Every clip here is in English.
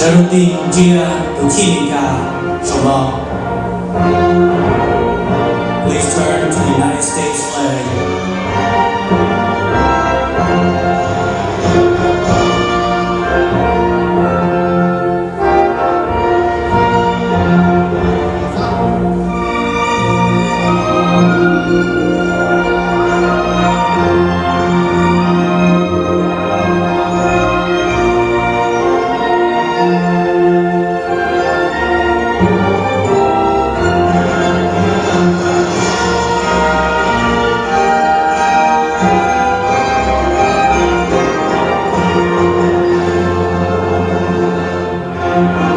神定接有替你干什么？Please turn to the United States Should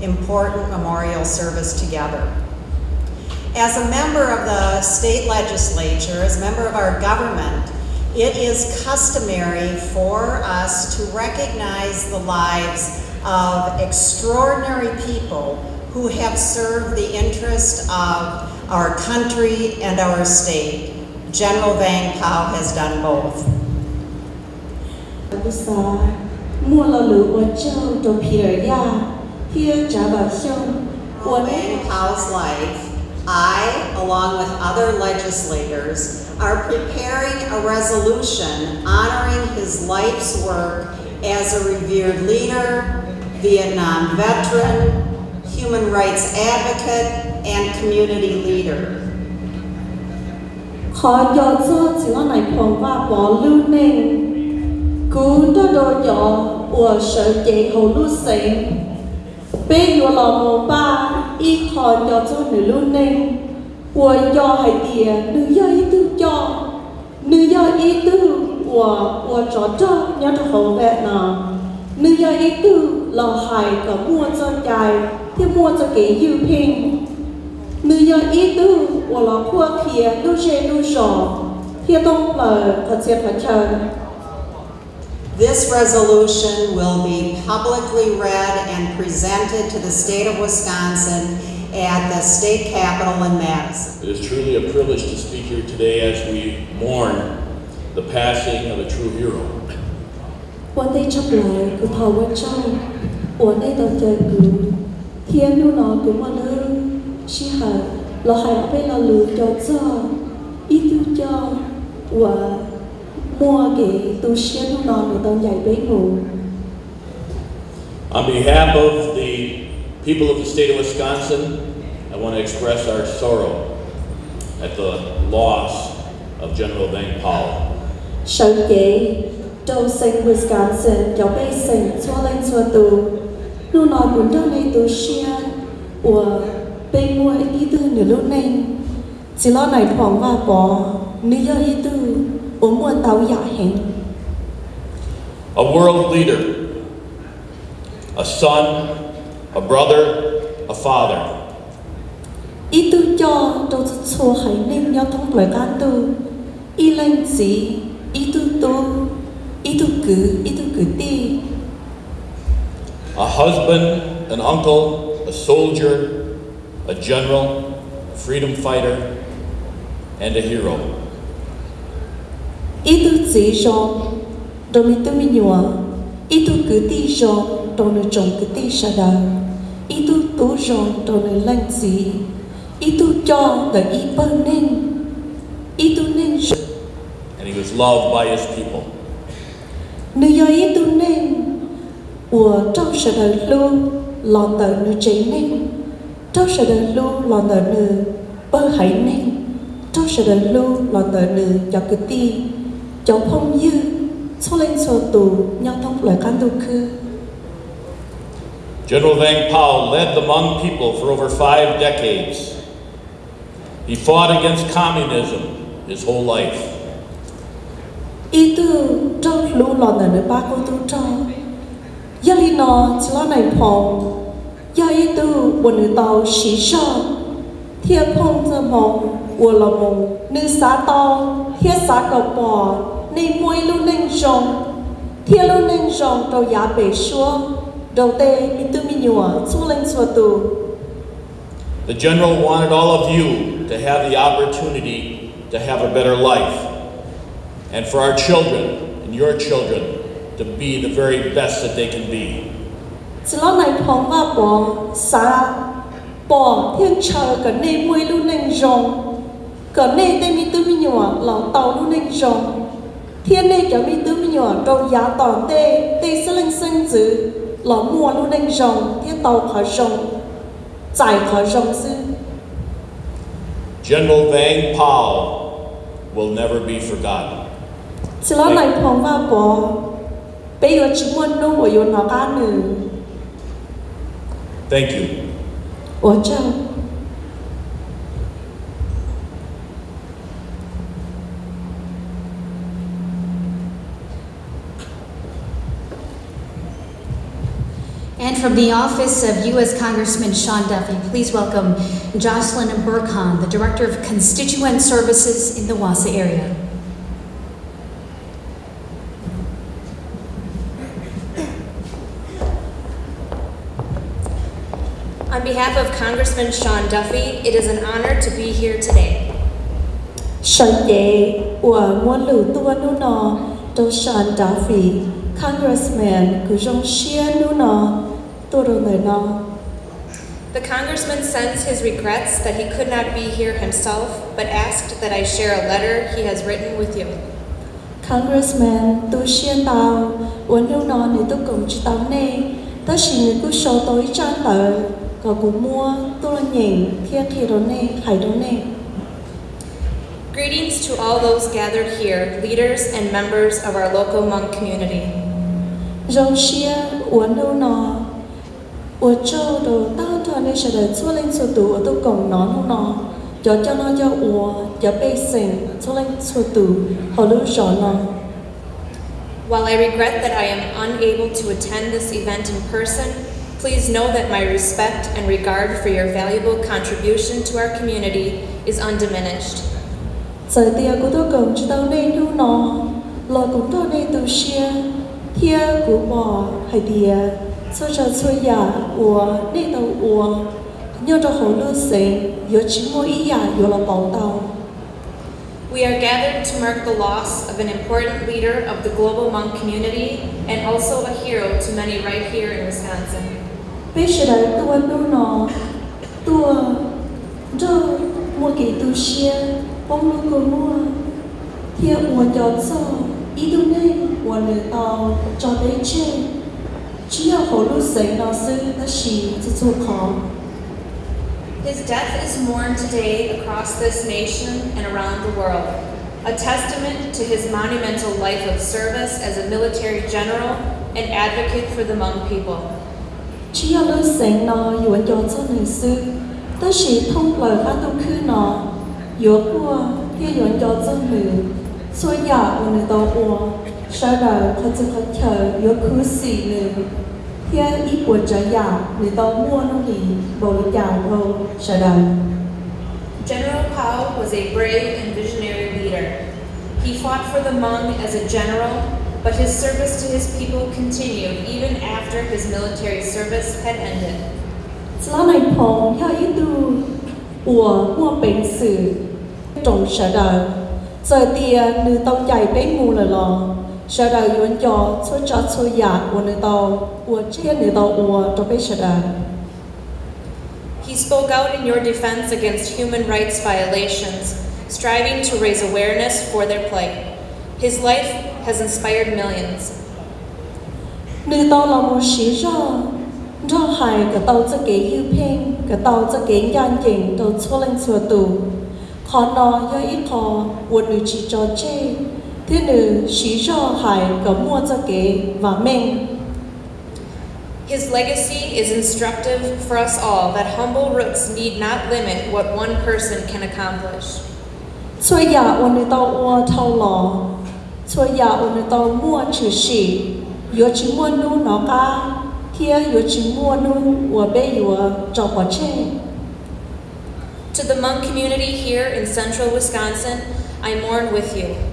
important memorial service together. As a member of the state legislature, as a member of our government, it is customary for us to recognize the lives of extraordinary people who have served the interest of our country and our state. General Vang Pao has done both. 不杀，莫了鲁我就都皮尔亚， For Java Women life, I, along with other legislators, are preparing a resolution honoring his life's work as a revered leader, Vietnam veteran, human rights advocate, and community leader. ขอยอซอจิวไหนพงว่าปอลูเน่งกูดโดยออัวเฉยเกหูลูเซง bây giờ là một ba y khó cho cho nữ luôn nên của cho hay tiền nữ do ý tư cho. Nữ do ý tư của của cho cho nhớ cho hậu vệ nào. Nữ do ý tư là hay có mua cho dài thì mua cho cái dư ping, nữ do ý tư của là của thiệt đu xe đu sổ thì tông là có chuyện phải chờ. This resolution will be publicly read and presented to the state of Wisconsin at the state capitol in Madison. It is truly a privilege to speak here today as we mourn the passing of a true hero. qua cái tu sĩ của con người tôi dạy với On behalf of the people of the state of Wisconsin, I want to express our sorrow at the loss of General Van Powell. Sở chế châu sinh Wisconsin giáo bê sinh cho lên cho tù. Lưu nói cũng trong này tù xia của bê mua ý tư nửa lúc này. Chỉ lo này thoảng và bỏ nữ do tư. Ở mua giả hẹn A world leader, a son, a brother, a father. ý tư cho trâu cho hãy nên nhau thông lời can tu ý lên gì ý tư tu ý tư cứ ý tư cứ ti A husband, an uncle, a soldier, a general, a freedom fighter, and a hero. ít tu chỉ cho rồi mình tu mình nhua ít tu cứ ti cho rồi nó trồng cứ ti sa đà ít tu tu cho rồi nó lăn gì ít tu cho rồi ít bơm nên. Ít tu nên And he was loved by his people. Nếu do ít tu nên của trong sự đời luôn lo tờ nữ chế nên. Trong sự đời luôn lo tờ nữ bơ hãy nên. Trong sự đời luôn lo tờ nữ cho cứ ti. 옆험유 소렌서도 냐통불간도 그 General Vang Pao led the Hmong people for over five decades. He fought against communism his whole life. 이도 좀 루러는 바고도 좀 여리너 지라나이 펑 여이도 원을 더 시셔 티에 펑저 멍 월러 멍 nữ xã tàu thiên xã cầu bò nê môi lu nênh rong thiên lu nênh rong đầu giá bể xua đầu tê mi tư mi nhùa xuống lên xua tù. The general wanted all of you to have the opportunity to have a better life, and for our children and your children to be the very best that they can be. chỉ lo này phong và xã bò thiên chờ cả nê môi lu nênh rong cỡ này tên mi tư mi nhỏ lão tàu luôn nên rồi thiên này cỡ mi tư mi nhỏ đâu giá tàu tê tê sẽ lên sân dữ lão mua luôn nên rồi thiên tàu khỏi rồi giải khỏi rồi sư General Vang Paul will never be forgotten. Chỉ là này phòng vào có bây giờ chúng muốn nô của yêu nó cá nữa. Thank you. 我这。From the office of U.S. Congressman Sean Duffy, please welcome Jocelyn Burkhan, the Director of Constituent Services in the Wausau area. On behalf of Congressman Sean Duffy, it is an honor to be here today. Shan Ye wa muốn lử nọ do Sean Duffy, Congressman của dòng xia nu nọ tua đồ nơi nọ. The congressman sends his regrets that he could not be here himself, but asked that I share a letter he has written with you. Congressman tu xia tao uốn lưu nó ni tu cùng chỉ tao nè ta chỉ ni tu show tối chan tờ có cú mua tu là nhìn kia kia đó nè hay đó nè Greetings to all those gathered here, leaders and members of our local Hmong community. dầu xia uốn lưu nó uốn châu đồ tao thọ nè sẽ đợi chua lên chua tù ở tu cùng nó lưu nó cho cho nó cho uốn cho bê sinh chua lên chua tù họ lưu rõ nó While I regret that I am unable to attend this event in person, please know that my respect and regard for your valuable contribution to our community is undiminished. Giờ tia của tôi cầm cho tao nên lưu nó Lò cũng tôi nên tu xia Thia của bò hay tia Số cho xuôi giả ua nên tao ua Nhớ cho hồ lưu sinh Yếu chỉ mua ý giả yếu là bảo tao We are gathered to mark the loss of an important leader of the global Hmong community and also a hero to many right here in Wisconsin. Bây giờ đấy tôi lưu nó Tôi Cho mua kỳ tu xia Bông lưu của mua Thia ua cho cho Ý tu nên ua nữ tao Cho đấy chê His death is mourned today across this nation and around the world, a testament to his monumental life of service as a military general and advocate for the Hmong people. Chỉ là lưu sinh nó Yếu cho cho nữ sư Ta xì thông lời tu khứ nó Yếu của Thia yếu cho cho nữ Xua giả ua nữ tao ua 摔倒他这个头有苦死了，天一波折呀，你到莫弄里某一样后摔倒。General Pao was a brave and visionary leader. He fought for the Hmong as a general, but his service to his people continued even after his military service had ended. 老奶婆，他一度我我本事，懂事的，这点你都改变我了咯。Lò Sở đời cho Chúa cho chúa giả Ủa nữ tàu Ủa chia nữ tàu ủa Trong bế sở đời He spoke out in your defense against human rights violations, striving to raise awareness for their plight. His life has inspired millions. Nữ tàu là một sĩ do Do hài cả tàu cho kế yêu phên Cả tàu cho kế nhan dình Tàu chúa lên chùa tù Khó nó do ít khó Ủa nữ chỉ cho chê cho hại mua cho kế và mình. His legacy is instructive for us all that humble roots need not limit what one person can accomplish. To the Hmong community here in central Wisconsin, I mourn with you.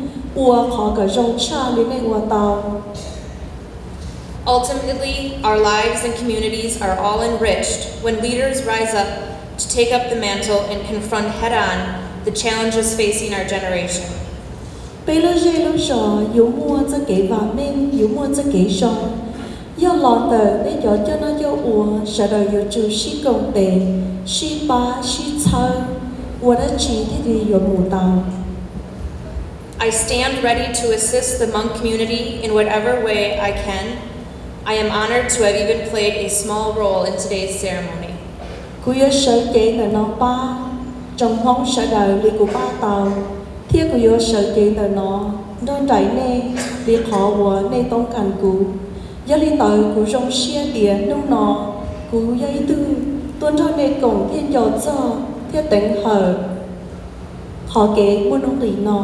Ultimately, our lives and communities are all enriched when leaders rise up to take up the mantle and confront head-on the challenges facing our generation. do lo tờ nên I stand ready to assist the Hmong community in whatever way I can. I am honored to have even played a small role in today's ceremony. Kuya yếu chế là nó ba Trong hông sợ đời lì của ba tàu Thiết kuya yếu chế là nó đôi trải nê, Vì khó ua nê tông càn cụ. Do lý tội của rong xia tía nung nó Cú dây tư Tuân cho nê cổng thiên dò cho Thiết tỉnh hờ. Họ kế muốn ông lý nó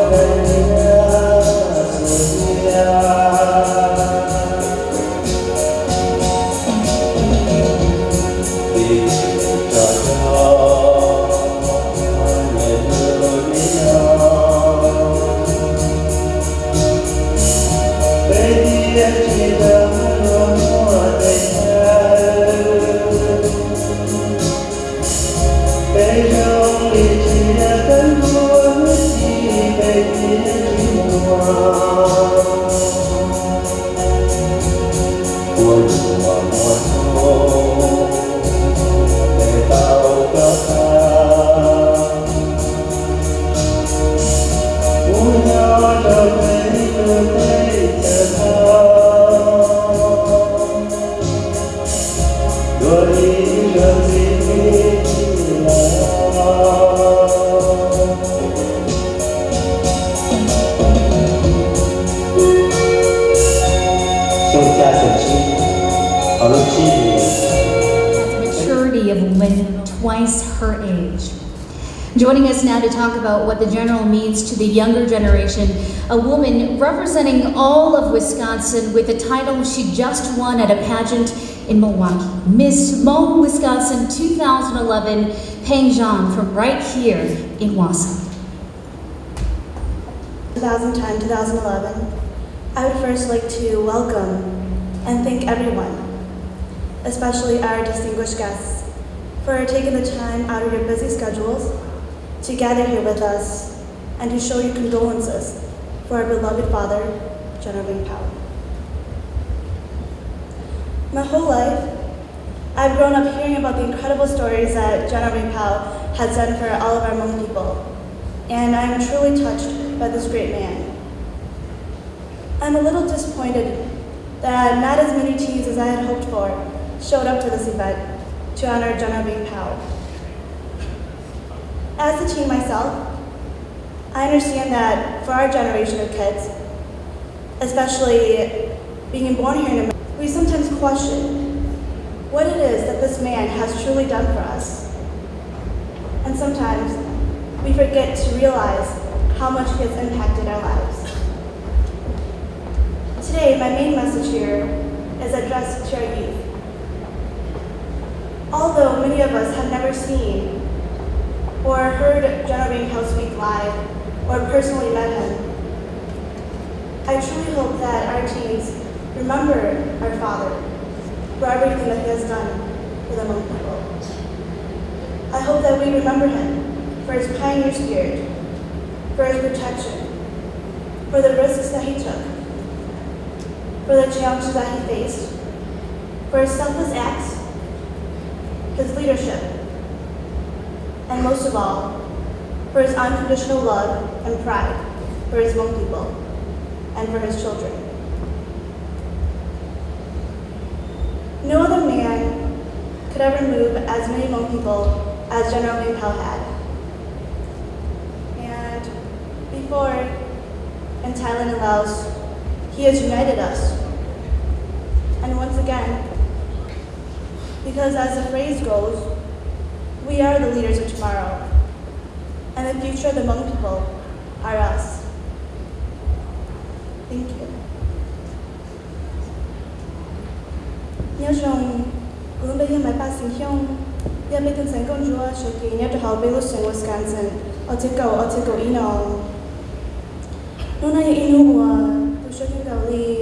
Maturity of women twice her age. Joining us now to talk about what the general means to the younger generation, a woman representing all of Wisconsin with a title she just won at a pageant in Milwaukee. Miss Hmong Wisconsin 2011, Peng Zhang from right here in Wausau. 2010 2011, I would first like to welcome and thank everyone, especially our distinguished guests, for taking the time out of your busy schedules to gather here with us and to show your condolences for our beloved father, General Vang Pao. My whole life, I've grown up hearing about the incredible stories that General Vang Pao has done for all of our Hmong people, and I am truly touched by this great man. I'm a little disappointed that not as many teens as I had hoped for showed up to this event to honor General Vang Pao. As a teen myself, I understand that for our generation of kids, especially being born here in America, we sometimes question what it is that this man has truly done for us. And sometimes we forget to realize how much he has impacted our lives. Today, my main message here is addressed to our youth. Although many of us have never seen or heard General Pao speak live or personally met him, I truly hope that our teens remember our father for everything that he has done for the Hmong people. I hope that we remember him for his pioneer spirit, for his protection, for the risks that he took, for the challenges that he faced, for his selfless acts, his leadership, and most of all, for his unconditional love and pride for his Hmong people and for his children. Could ever move as many Hmong people as General Pao had. And before, in Thailand and Laos, he has united us. And once again, because as the phrase goes, we are the leaders of tomorrow, and the future of the Hmong people are us. Thank you. Nhớ rằng cũng bây giờ mấy ba sinh hiông giờ mấy giờ sinh công chúa sẽ kỹ nhớ cho họ bây giờ sinh Wisconsin ở chế cầu ở chế cầu ý nó nó này ý nó của tôi sẽ những cầu đi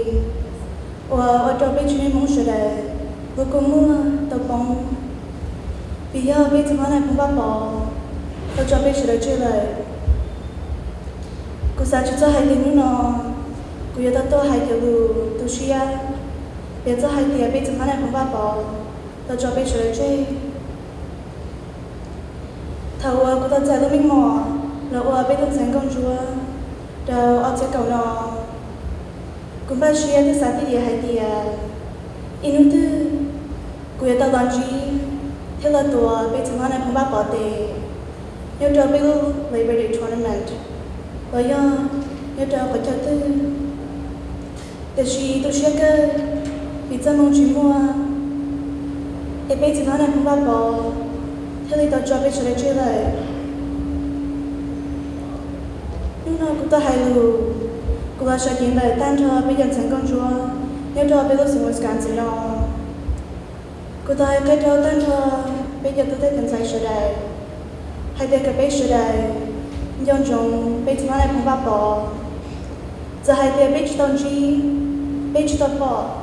và ở trong bên trên mong sửa để vừa cũng mưa tập bóng bây giờ bây giờ này cũng bắt bỏ ở trong bên sửa để chơi lại cô sao chúng cho hai tiếng nó cô giờ tao tôi hai kiểu tôi suy 人在海底被怎么来恐怕包，他准备追追。他我不得在都明末，那我被等成公主，到我这搞了，恐怕需要的啥地的海底，因为的，古也到当局，他那多被怎么来恐怕包的，要准备个 Labor Day Tournament，我要要准备个的，但是都需要个。vì cha mong chỉ mua e bây giờ nó đang không bao bỏ thế thì tao cho bây giờ chơi lại nhưng nó cũng tao hay lù cũng là sợ kiếm về tan cho bây giờ sẵn con chúa nếu cho bây giờ sẽ ngồi sẵn sẽ lo cô ta cái cho tan cho bây giờ tôi thấy cần sai rồi, đại hay để cái bây sửa đại nhưng chúng bây giờ nó đang không bao bỏ giờ hay để bây giờ tao chỉ bây giờ tao bỏ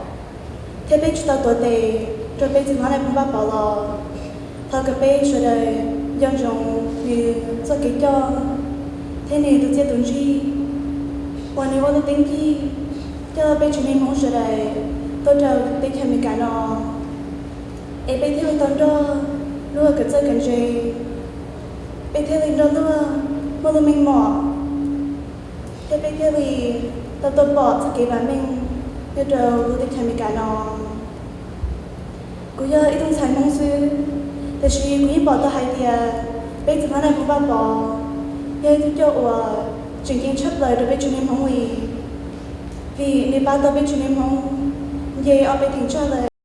thế bây chúng giờ tôi để cho bây giờ lại không bắt bảo lo thọ cái bây giờ đời dân trong vì cho cái cho. Thế này tôi chưa tuân gì còn nếu tôi tính thì cho bây chúng mình muốn giờ đời tôi chờ tính thêm mình cả nó em bây theo tôi đó luôn cái chơi cái gì bây theo mình đó luôn mà tôi mình mỏ thế bây theo thì, tôi tôi bỏ cho cái bản mình. Pedro Ludik Temigano. Kuya itong sa mong su, ta shi kuya bỏ ta hai tia, bây giờ này cũng bao bỏ. Ye tu cho ủa chuyện kiến chấp lời được bên chúng em không vì. Vì nếu bao tôi bên chúng em không, ye ở bên thỉnh cho lời.